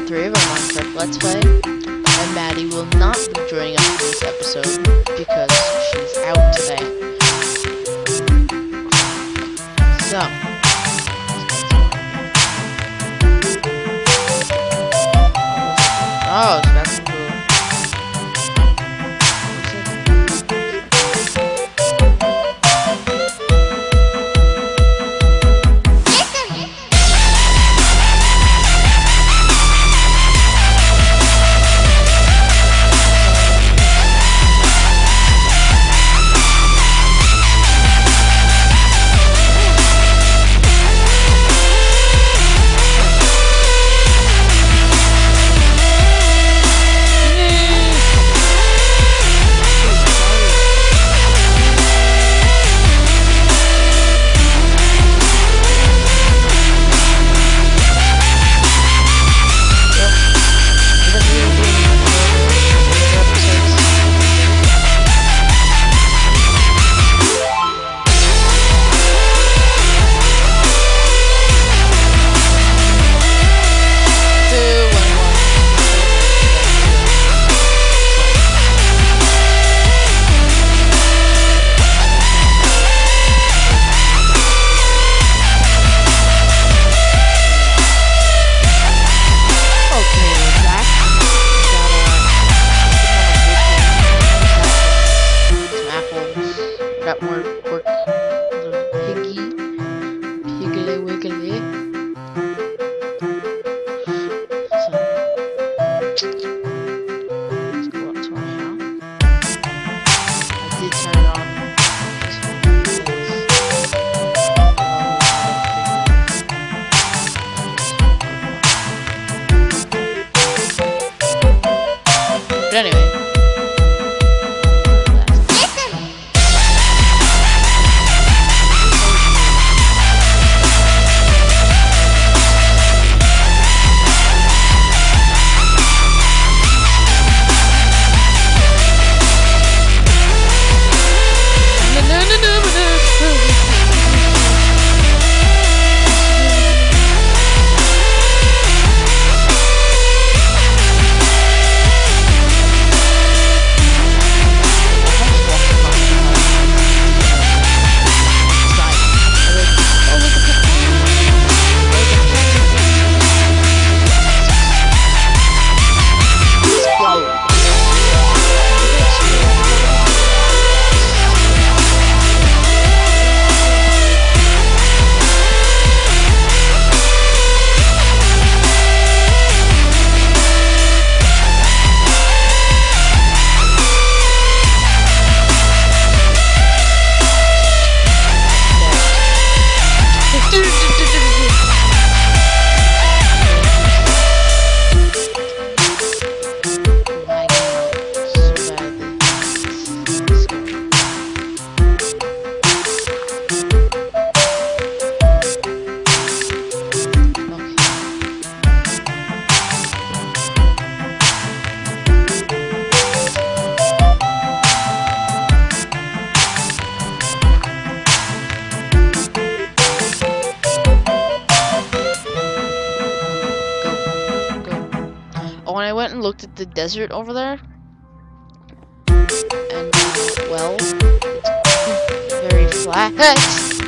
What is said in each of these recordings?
3 of our Minecraft Let's Play. And Maddie will not be joining us for this episode because she's out today. So. Oh, looked at the desert over there. And, uh, well, it's very flat.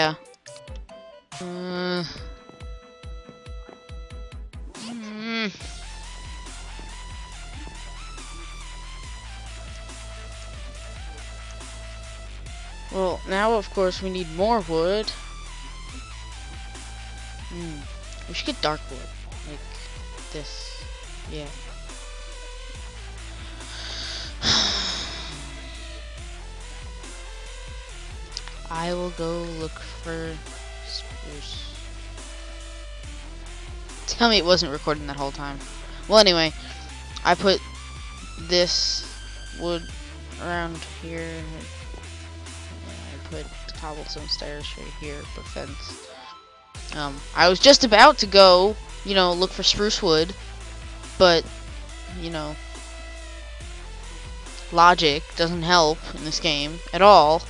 Yeah. Uh, mm. Well, now of course we need more wood. Hmm. We should get dark wood. Like this. Yeah. I will go look for spruce. Tell me it wasn't recording that whole time. Well, anyway, I put this wood around here. I put cobblestone stairs right here for fence. Um, I was just about to go, you know, look for spruce wood, but, you know, logic doesn't help in this game at all.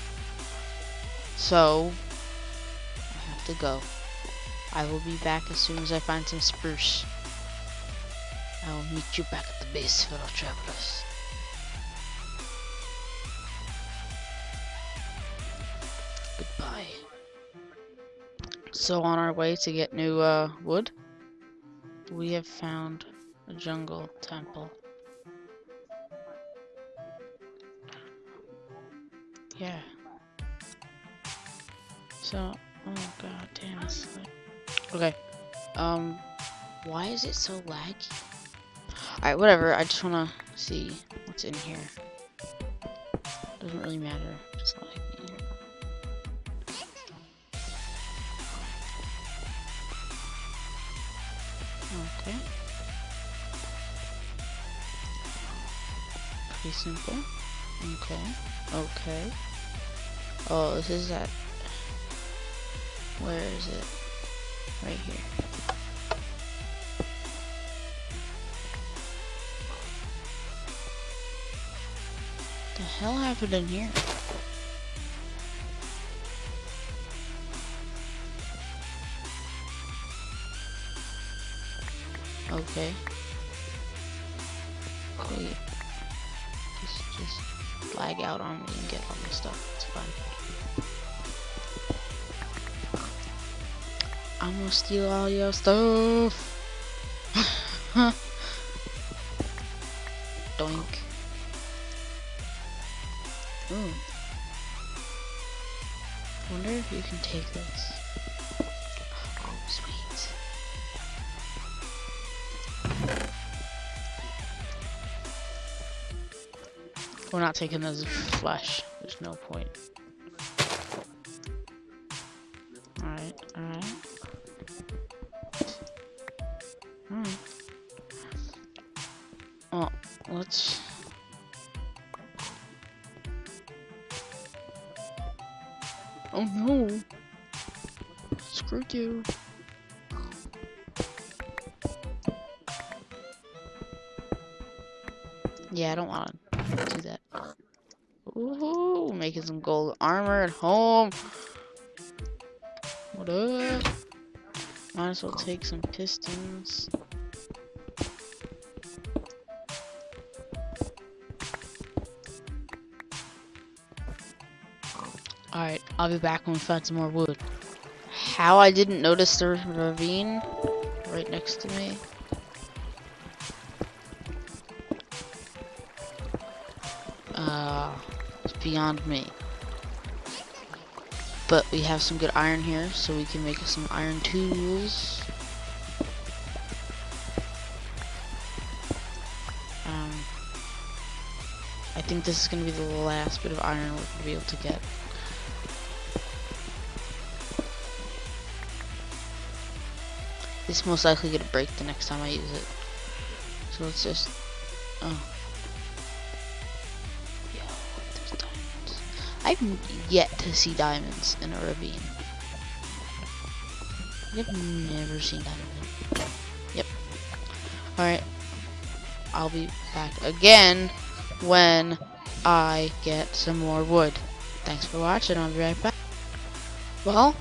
So, I have to go. I will be back as soon as I find some spruce. I will meet you back at the base, fellow travelers. Goodbye. So on our way to get new uh, wood, we have found a jungle temple. Yeah. So, oh god damn, it's like... Okay, um, why is it so laggy? Alright, whatever, I just wanna see what's in here. Doesn't really matter, just laggy. Okay. Pretty simple. Okay. Okay. Oh, this is that where is it? Right here. The hell happened in here? Okay. Wait. Just, just lag out on me and get all the stuff. It's fine. I'm gonna steal all your stuff. Doink. Ooh. Wonder if you can take this. Oh, sweet. We're not taking this flesh. There's no point. Let's... Oh no! Screw you. Yeah, I don't want to do that. Ooh, making some gold armor at home. What up? Might as well take some pistons. I'll be back when we find some more wood. How I didn't notice the ravine right next to me. Uh, it's beyond me. But we have some good iron here, so we can make some iron tools. Um, I think this is going to be the last bit of iron we're going to be able to get. This most likely gonna break the next time I use it. So let's just oh. Yo, there's diamonds. I've yet to see diamonds in a ravine. I've never seen diamonds. Yep. Alright. I'll be back again when I get some more wood. Thanks for watching, I'll be right back. Well,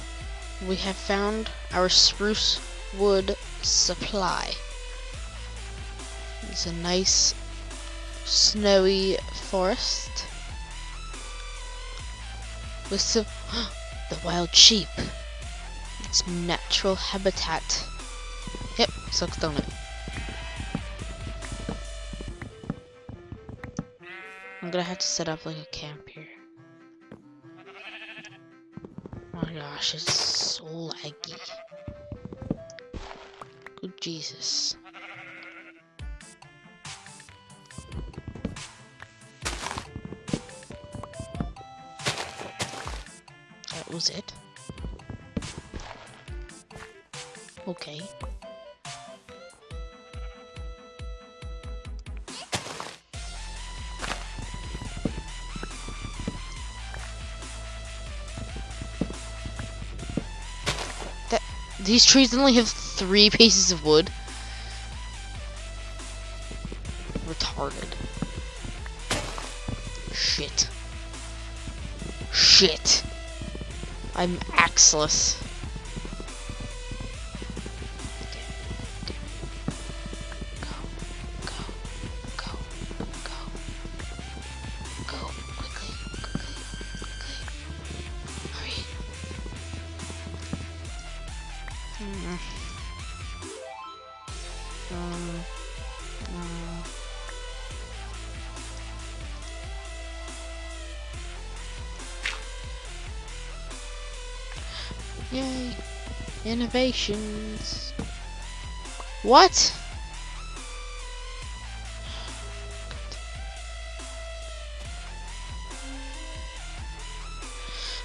we have found our spruce wood supply. It's a nice snowy forest with some the wild sheep. Its natural habitat. Yep, sucks donut. I'm gonna have to set up like a camp here. Oh my gosh, it's so laggy. Jesus. That was it. Okay. That these trees only have three pieces of wood. Retarded. Shit. Shit. I'm axeless. Innovations. What?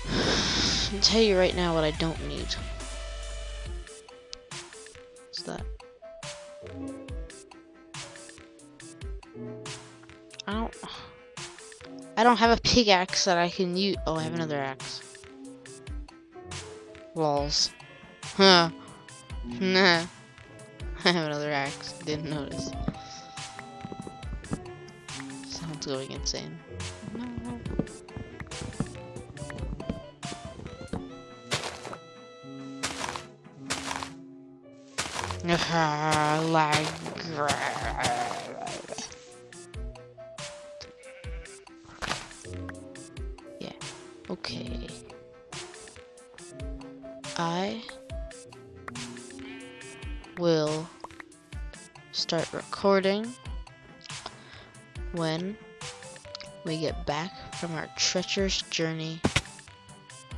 I'll tell you right now what I don't need. What's that? I don't. I don't have a pickaxe that I can use. Oh, I have another axe. Walls. Huh. Nah. I have another axe. Didn't notice. Someone's going insane. Lag. Yeah. Okay. I will start recording when we get back from our treacherous journey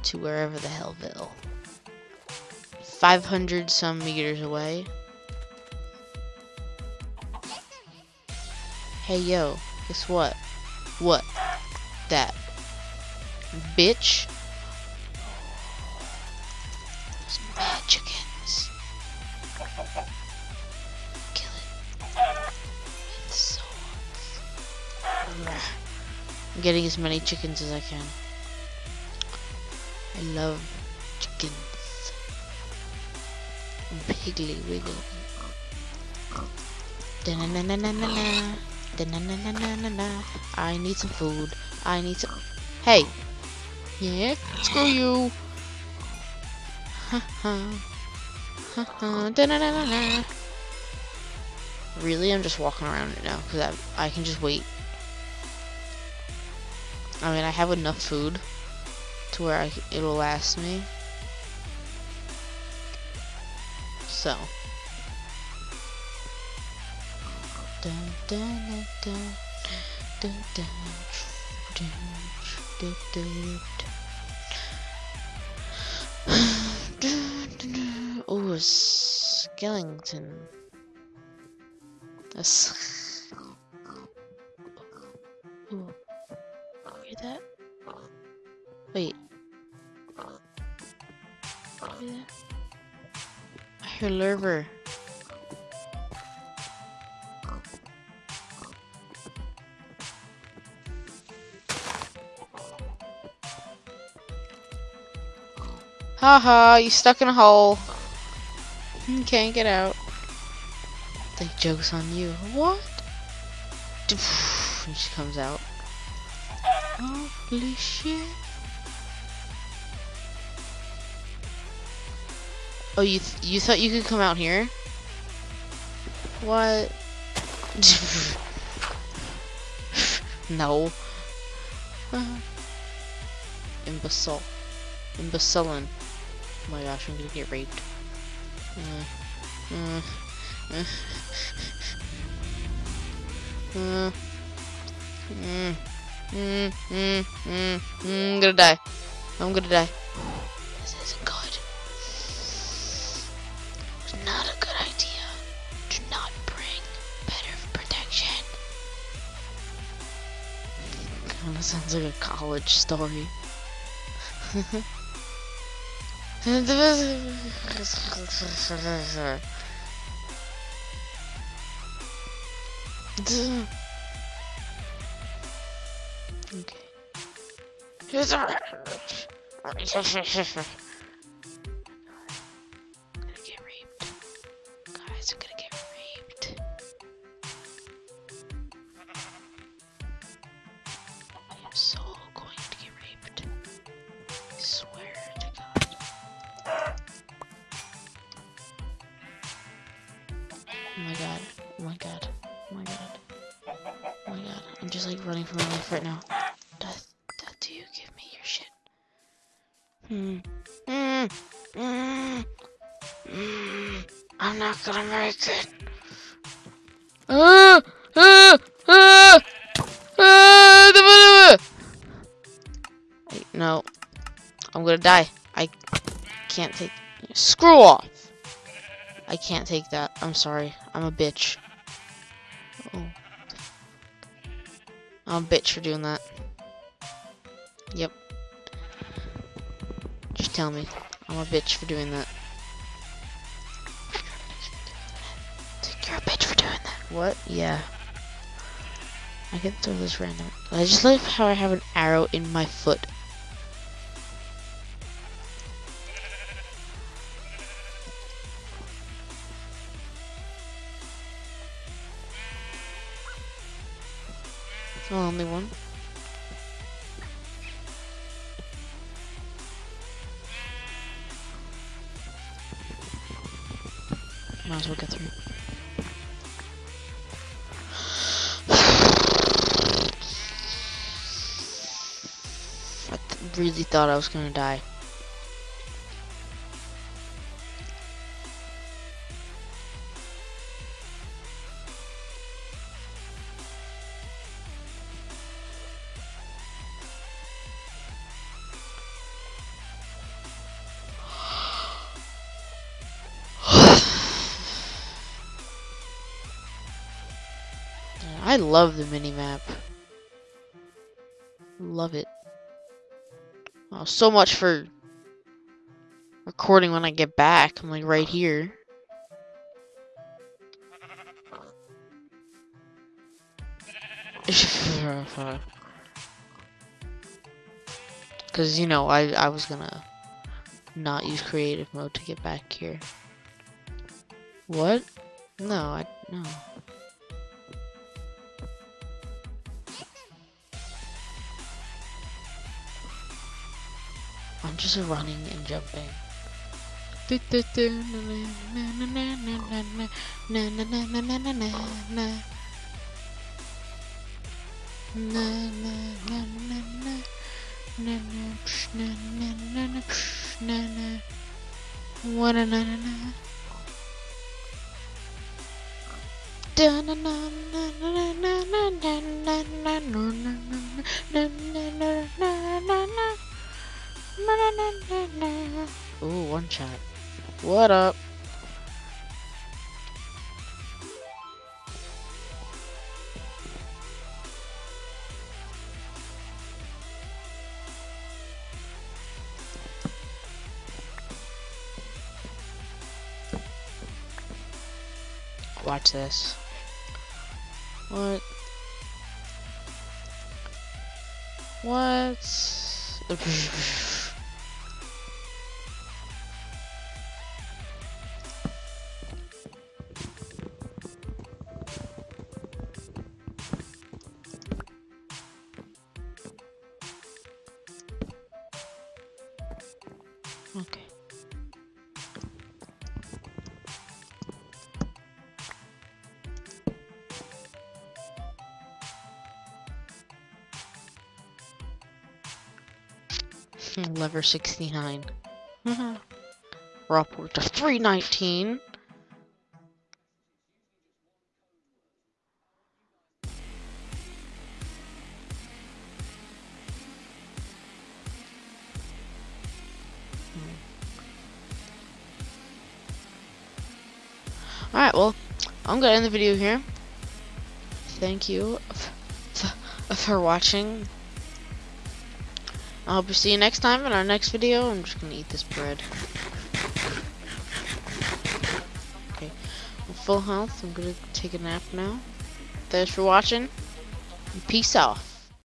to wherever the hellville. 500 some meters away. Hey yo, guess what? What? That. Bitch. Getting as many chickens as I can. I love chickens. And Piggly Wiggly. I need some food. I need some. Hey! Yeah? Screw you! Really? I'm just walking around it now because I, I can just wait. I mean, I have enough food to where I, it'll last me. So. Dun, dun, dun, Ooh, a skeleton. A skeleton. Lurver. Haha, you stuck in a hole. You can't get out. The joke's on you. What? she comes out. Holy shit. Oh, you th you thought you could come out here? What? no. Imbecile. Imbecilin. Oh my gosh, I'm gonna get raped. Uh, uh, uh, mm, mm, mm, I'm gonna die. I'm gonna die. Kinda sounds like a college story. okay. I'm not gonna make it. No. I'm gonna die. I can't take. Screw off! I can't take that. I'm sorry. I'm a bitch. Oh. I'm a bitch for doing that. Yep. Tell me. I'm a bitch for doing that. You're a bitch for doing that. What? Yeah. I can throw this random. I just love how I have an arrow in my foot. Get through. I th really thought I was gonna die. I love the minimap. Love it. Oh, so much for recording when I get back. I'm like right here. Cause you know I I was gonna not use creative mode to get back here. What? No, I no. I'm just running and jumping. Ooh, one shot. What up? Watch this. What? What? Lever 69. Mm-hmm. We're upward to 319. Alright, well, I'm gonna end the video here. Thank you for watching. I hope to see you next time in our next video. I'm just gonna eat this bread. Okay, I'm full health. I'm gonna take a nap now. Thanks for watching. Peace out.